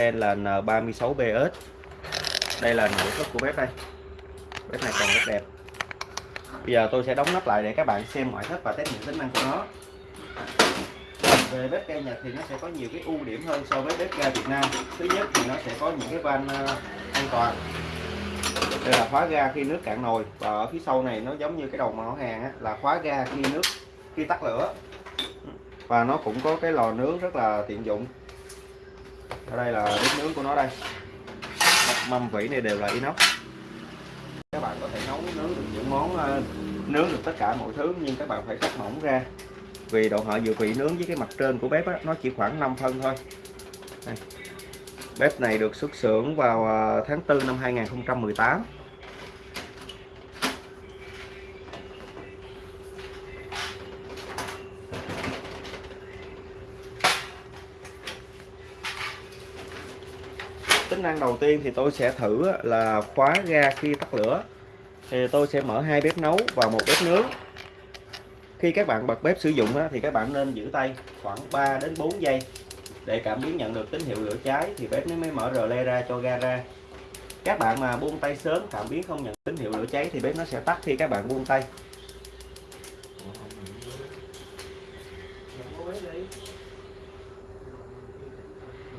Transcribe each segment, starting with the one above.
là N36BS đây là nội thất của bếp đây. Bếp này còn rất đẹp. Bây giờ tôi sẽ đóng nắp lại để các bạn xem ngoại thất và test những tính năng của nó. Về bếp ga Nhật thì nó sẽ có nhiều cái ưu điểm hơn so với bếp ga Việt Nam. Thứ nhất thì nó sẽ có những cái van ờ, an toàn. Đây là khóa ga khi nước cạn nồi và ở phía sau này nó giống như cái đầu mỏ hàng á, là khóa ga khi nước khi tắt lửa. Và nó cũng có cái lò nướng rất là tiện dụng ở đây là bếp nướng của nó đây. Mâm vỉ này đều là inox. Các bạn có thể nấu nướng được những món ờ, nướng được tất cả mọi thứ nhưng các bạn phải cắt mỏng ra. Vì độ họ dự vị nướng với cái mặt trên của bếp á, nó chỉ khoảng 5 phân thôi. Đây. bếp này được xuất xưởng vào ờ, tháng 4 năm 2018 tính năng đầu tiên thì tôi sẽ thử là khóa ga khi tắt lửa. Thì tôi sẽ mở hai bếp nấu và một bếp nướng. Khi các bạn bật bếp sử dụng thì các bạn nên giữ tay khoảng 3 đến 4 giây để cảm biến nhận được tín hiệu lửa cháy, thì bếp nó mới mở rờ le ra cho ga ra. Các bạn mà buông tay sớm, cảm biến không nhận tín hiệu lửa cháy, thì bếp nó sẽ tắt khi các bạn buông tay.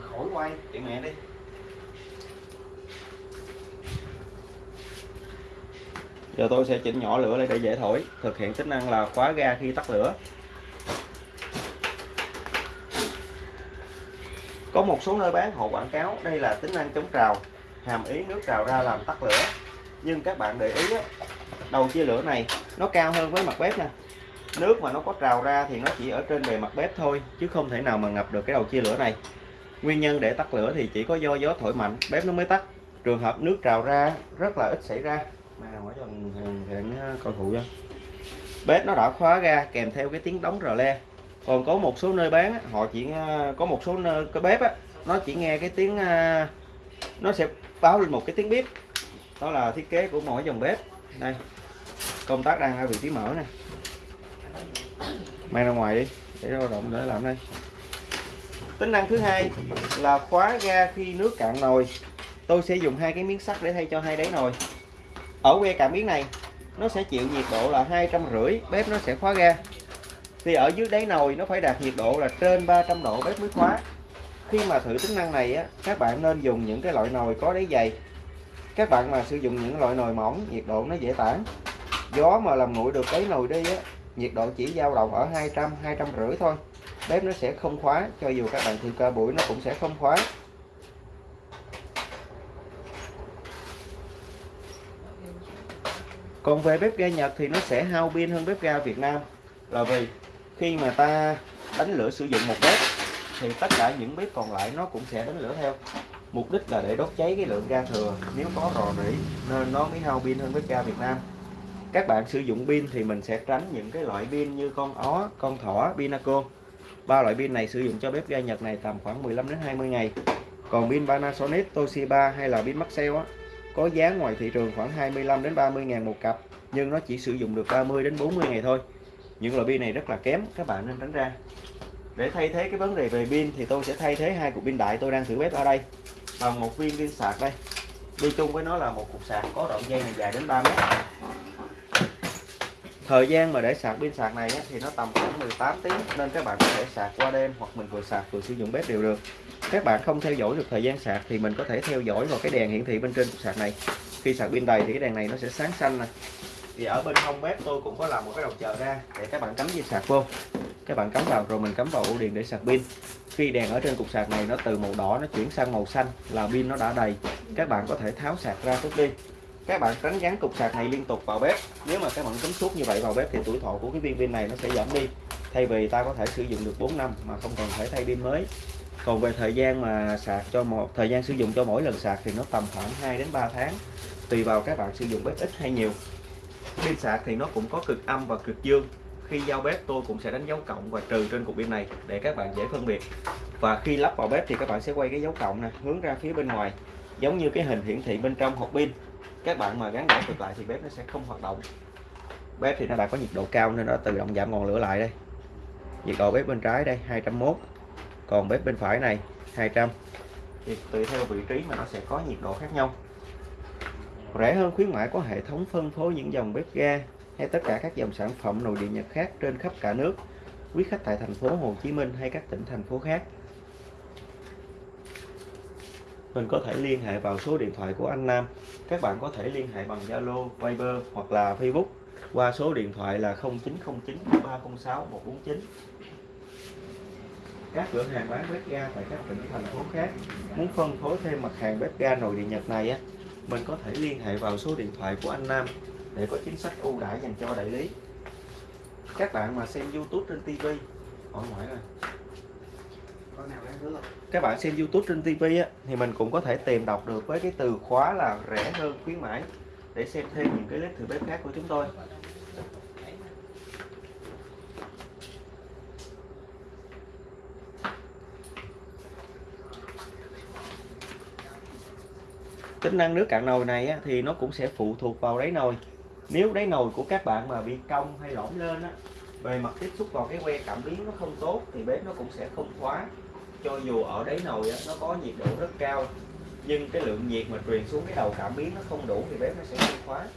Khỏi quay chị mẹ đi. Giờ tôi sẽ chỉnh nhỏ lửa lại để dễ thổi. Thực hiện tính năng là khóa ga khi tắt lửa. Có một số nơi bán hộ quảng cáo đây là tính năng chống trào hàm ý nước trào ra làm tắt lửa. Nhưng các bạn để ý á, đầu chia lửa này nó cao hơn với mặt bếp nè. Nước mà nó có trào ra thì nó chỉ ở trên bề mặt bếp thôi chứ không thể nào mà ngập được cái đầu chia lửa này. Nguyên nhân để tắt lửa thì chỉ có do gió thổi mạnh bếp nó mới tắt. Trường hợp nước trào ra rất là ít xảy ra mà hỏi cho hẹn coi phụ cho. Bếp nó đã khóa ra, kèm theo cái tiếng đóng rờ le. Còn có một số nơi bán họ chỉ ờ, có một số nơi, cái bếp á, nó chỉ nghe cái tiếng ờ, nó sẽ báo lên một cái tiếng bếp. Đó là thiết kế của mỗi dòng bếp. Đây, công tác đang ở vị trí mở nè. Mang ra ngoài đi, để lao động để làm đây. Tính năng thứ hai là khóa ga khi nước cạn nồi. Tôi sẽ dùng hai cái miếng sắt để thay cho hai đáy nồi ở que cảm biến này, nó sẽ chịu nhiệt độ là hai trăm rưỡi, bếp nó sẽ khóa ga. Thì ở dưới đáy nồi nó phải đạt nhiệt độ là trên 300 độ, bếp mới khóa. Khi mà thử tính năng này á, các bạn nên dùng những cái loại nồi có đáy dày. Các bạn mà sử dụng những loại nồi mỏng, nhiệt độ nó dễ tản. Gió mà làm nguội được đáy nồi đi á, nhiệt độ chỉ dao động ở 200 200 rưỡi thôi. Bếp nó sẽ không khóa, cho dù các bạn thử ca buổi nó cũng sẽ không khóa. Còn về bếp ga Nhật thì nó sẽ hao pin hơn bếp ga Việt Nam. Là vì khi mà ta đánh lửa sử dụng một bếp, thì tất cả những bếp còn lại nó cũng sẽ đánh lửa theo. Mục đích là để đốt cháy cái lượng ga thừa. Nếu có rò rỉ, nên nó mới hao pin hơn bếp ga Việt Nam. Các bạn sử dụng pin thì mình sẽ tránh những cái loại pin như con ó, con thỏ, pinaco. Ba loại pin này sử dụng cho bếp ga Nhật này tầm khoảng 15 đến 20 ngày. Còn pin Panasonic, Toshiba hay là pin Maxell á có giá ngoài thị trường khoảng 25 đến 30 ngàn một cặp, nhưng nó chỉ sử dụng được 30 đến 40 ngày thôi. Những loại pin này rất là kém, các bạn nên tránh ra. Để thay thế cái vấn đề về pin thì tôi sẽ thay thế hai cục pin đại tôi đang thử bếp ở đây. Bằng một viên pin sạc đây. Đi chung với nó là một cục sạc có đoạn dây này dài đến 3 mét. Thời gian mà để sạc pin sạc này thì nó tầm khoảng 18 tiếng, nên các bạn có thể sạc qua đêm hoặc mình vừa sạc vừa sử dụng bếp đều được các bạn không theo dõi được thời gian sạc thì mình có thể theo dõi vào cái đèn hiển thị bên trên cục sạc này. Khi sạc pin đầy thì cái đèn này nó sẽ sáng xanh nè. Thì ở bên hông bếp tôi cũng có làm một cái đầu chờ ra, để các bạn cắm dây sạc vô. Các bạn cắm vào, rồi mình cắm vào ổ điện để sạc pin. Khi đèn ở trên cục sạc này nó từ màu đỏ nó chuyển sang màu xanh là pin nó đã đầy, các bạn có thể tháo sạc ra tốt đi. Các bạn tránh gắn cục sạc này liên tục vào bếp. Nếu mà các bạn cắm suốt như vậy vào bếp thì tuổi thọ của cái viên pin này nó sẽ giảm đi. Thay vì ta có thể sử dụng được 4 năm mà không cần phải thay pin mới còn về thời gian mà sạc cho một thời gian sử dụng cho mỗi lần sạc thì nó tầm khoảng 2 đến 3 tháng, tùy vào các bạn sử dụng bếp ít hay nhiều. Pin sạc thì nó cũng có cực âm và cực dương. Khi giao bếp, tôi cũng sẽ đánh dấu cộng và trừ trên cục pin này để các bạn dễ phân biệt. Và khi lắp vào bếp thì các bạn sẽ quay cái dấu cộng này hướng ra phía bên ngoài, giống như cái hình hiển thị bên trong hộp pin. Các bạn mà gắn đảo ngược lại thì bếp nó sẽ không hoạt động. Bếp thì nó đã có nhiệt độ cao nên nó tự động giảm ngọn lửa lại đây. Nhiệt độ bếp bên trái đây 201 còn bếp bên phải này 200 thì tùy theo vị trí mà nó sẽ có nhiệt độ khác nhau. Rẻ hơn khuyến mãi có hệ thống phân phối những dòng bếp ga hay tất cả các dòng sản phẩm nội địa Nhật khác trên khắp cả nước quý khách tại thành phố Hồ Chí Minh hay các tỉnh thành phố khác. Mình có thể liên hệ vào số điện thoại của anh Nam. Các bạn có thể liên hệ bằng Zalo, Viber hoặc là Facebook qua số điện thoại là 0909 306 149 các cửa hàng bán bếp ga tại các tỉnh thành phố khác. Muốn phân phối thêm mặt hàng bếp ga nội địa Nhật này á mình có thể liên hệ vào số điện thoại của anh Nam để có chính sách ưu đãi dành cho đại lý. Các bạn mà xem YouTube trên TV hỏi ngoại rồi các bạn xem YouTube trên TV á, thì mình cũng có thể tìm đọc được với cái từ khóa là rẻ hơn khuyến mãi để xem thêm những cái clip thử bếp khác của chúng tôi tính năng nước cạn nồi này á, thì nó cũng sẽ phụ thuộc vào đáy nồi. Nếu đáy nồi của các bạn mà bị cong hay lõm lên á, bề mặt tiếp xúc vào cái que cảm biến nó không tốt thì bếp nó cũng sẽ không khóa. Cho dù ở đáy nồi á, nó có nhiệt độ rất cao nhưng cái lượng nhiệt mà truyền xuống cái đầu cảm biến nó không đủ thì bếp nó sẽ không khóa.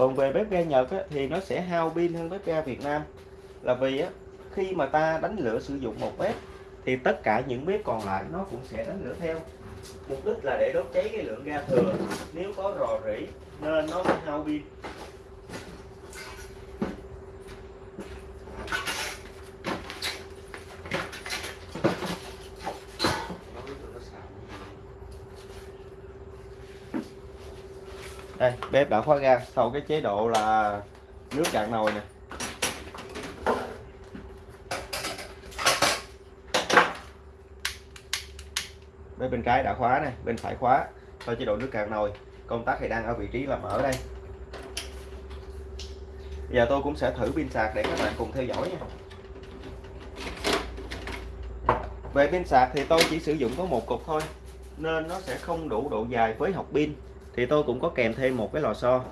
Còn về bếp ga Nhật á, thì nó sẽ hao pin hơn bếp ga Việt Nam. Là vì á, khi mà ta đánh lửa sử dụng một bếp thì tất cả những bếp còn lại nó cũng sẽ đánh lửa theo. Mục đích là để đốt cháy cái lượng ga thừa. Nếu có rò rỉ nên nó mới hao pin. Đây, bếp đã khóa ga. Sau cái chế độ là nước cạn nồi nè. Bếp bên trái đã khóa này bên phải khóa. Sau chế độ nước cạn nồi, công tắc thì đang ở vị trí là mở đây. Giờ tôi cũng sẽ thử pin sạc để các bạn cùng theo dõi nha. Về pin sạc thì tôi chỉ sử dụng có một cục thôi, nên nó sẽ không đủ độ dài với học pin thì tôi cũng có kèm thêm một cái lò xo.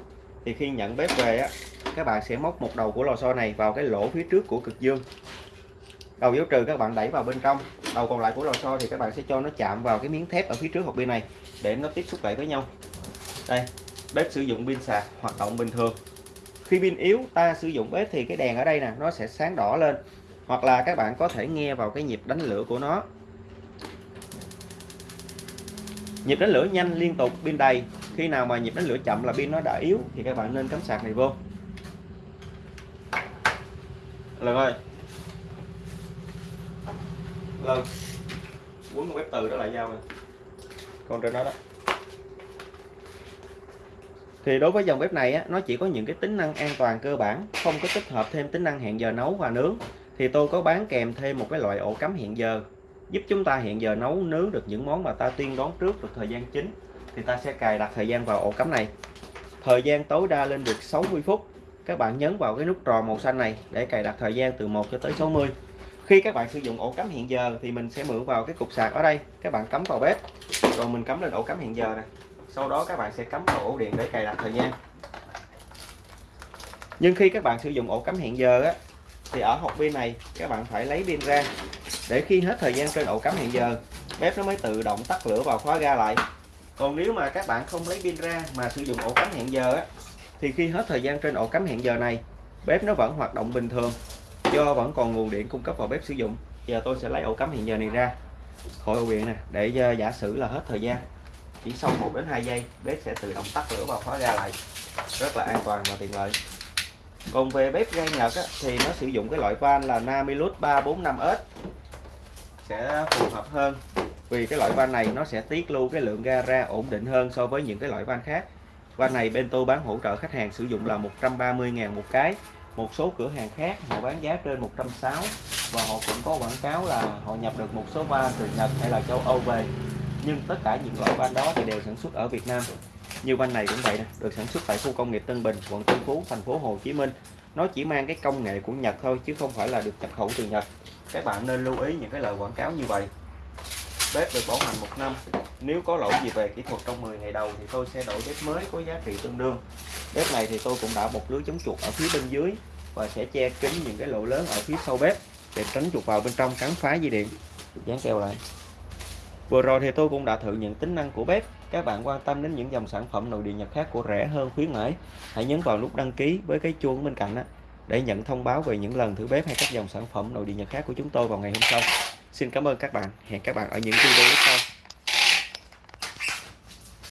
Thì khi nhận bếp về á, các bạn sẽ móc một đầu của lò xo này vào cái lỗ phía trước của cực dương. Đầu dấu trừ các bạn đẩy vào bên trong. Đầu còn lại của lò xo thì các bạn sẽ cho nó chạm vào cái miếng thép ở phía trước hộp pin này để nó tiếp xúc lại với nhau. Đây, bếp sử dụng pin sạc, hoạt động bình thường. Khi pin yếu, ta sử dụng bếp thì cái đèn ở đây nè, nó sẽ sáng đỏ lên. Hoặc là các bạn có thể nghe vào cái nhịp đánh lửa của nó. Nhịp đánh lửa nhanh, liên tục, pin đầy khi nào mà nhịp đánh lửa chậm là pin nó đã yếu thì các bạn nên cắm sạc này vô. Lần ơi. Lần. Quấn con bếp từ đó lại dao rồi còn trên đó đó. Thì đối với dòng bếp này á, nó chỉ có những cái tính năng an toàn cơ bản không có tích hợp thêm tính năng hẹn giờ nấu và nướng. Thì tôi có bán kèm thêm một cái loại ổ cắm hẹn giờ giúp chúng ta hẹn giờ nấu nướng được những món mà ta tiên đoán trước được thời gian chính thì ta sẽ cài đặt thời gian vào ổ cắm này. Thời gian tối đa lên được 60 phút. Các bạn nhấn vào cái nút tròn màu xanh này để cài đặt thời gian từ 1 cho tới 60 khi các bạn sử dụng ổ cắm hiện giờ thì mình sẽ mượn vào cái cục sạc ở đây. Các bạn cắm vào bếp. Rồi mình cắm lên ổ cắm hiện giờ này sau đó các bạn sẽ cắm vào ổ điện để cài đặt thời gian. Nhưng khi các bạn sử dụng ổ cắm hiện giờ á, thì ở hộp pin này các bạn phải lấy pin ra. Để khi hết thời gian trên ổ cắm hiện giờ, bếp nó mới tự động tắt lửa và khóa ga lại còn nếu mà các bạn không lấy pin ra mà sử dụng ổ cắm hẹn giờ á thì khi hết thời gian trên ổ cắm hẹn giờ này bếp nó vẫn hoạt động bình thường do vẫn còn nguồn điện cung cấp vào bếp sử dụng. Giờ tôi sẽ lấy ổ cắm hẹn giờ này ra. Khỏi ổ điện nè để ờ, giả sử là hết thời gian chỉ sau 1 đến 2 giây bếp sẽ tự động tắt lửa và khóa ra lại. Rất là an toàn và tiện lợi. Còn về bếp ga Nhật á, thì nó sử dụng cái loại van là Namilus 345S sẽ phù hợp hơn vì cái loại van này nó sẽ tiết lưu cái lượng ga ra ổn định hơn so với những cái loại van khác. Van này bên tôi bán hỗ trợ khách hàng sử dụng là 130.000 một cái. Một số cửa hàng khác họ bán giá trên 160 và họ cũng có quảng cáo là họ nhập được một số van từ Nhật hay là châu Âu về. Nhưng tất cả những loại van đó thì đều sản xuất ở Việt Nam. Như van này cũng vậy nè, được sản xuất tại khu công nghiệp Tân Bình, quận Tân Phú, thành phố Hồ Chí Minh. Nó chỉ mang cái công nghệ của Nhật thôi, chứ không phải là được nhập khẩu từ Nhật. Các bạn nên lưu ý những cái lời quảng cáo như vậy bếp được bảo hành một năm. Nếu có lỗi gì về kỹ thuật trong 10 ngày đầu thì tôi sẽ đổi bếp mới có giá trị tương đương. Bếp này thì tôi cũng đã một lưới chống chuột ở phía bên dưới và sẽ che kín những cái lỗ lớn ở phía sau bếp để tránh chuột vào bên trong cắn phá dây điện. Dán keo lại. Vừa rồi thì tôi cũng đã thử những tính năng của bếp. Các bạn quan tâm đến những dòng sản phẩm nội địa nhật khác của rẻ hơn khuyến mãi, hãy nhấn vào nút đăng ký với cái chuông bên cạnh đó để nhận thông báo về những lần thử bếp hay các dòng sản phẩm nội địa nhật khác của chúng tôi vào ngày hôm sau xin cảm ơn các bạn. Hẹn các bạn ở những video tiếp theo.